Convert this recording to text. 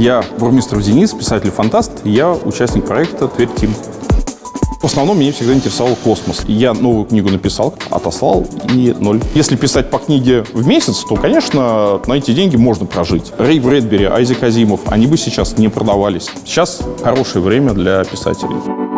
Я Бурмистров Денис, писатель-фантаст, я участник проекта «Тверь Тим». В основном меня всегда интересовал космос. Я новую книгу написал, отослал и ноль. Если писать по книге в месяц, то, конечно, на эти деньги можно прожить. Рэй Брэдбери, Айзек Азимов, они бы сейчас не продавались. Сейчас хорошее время для писателей.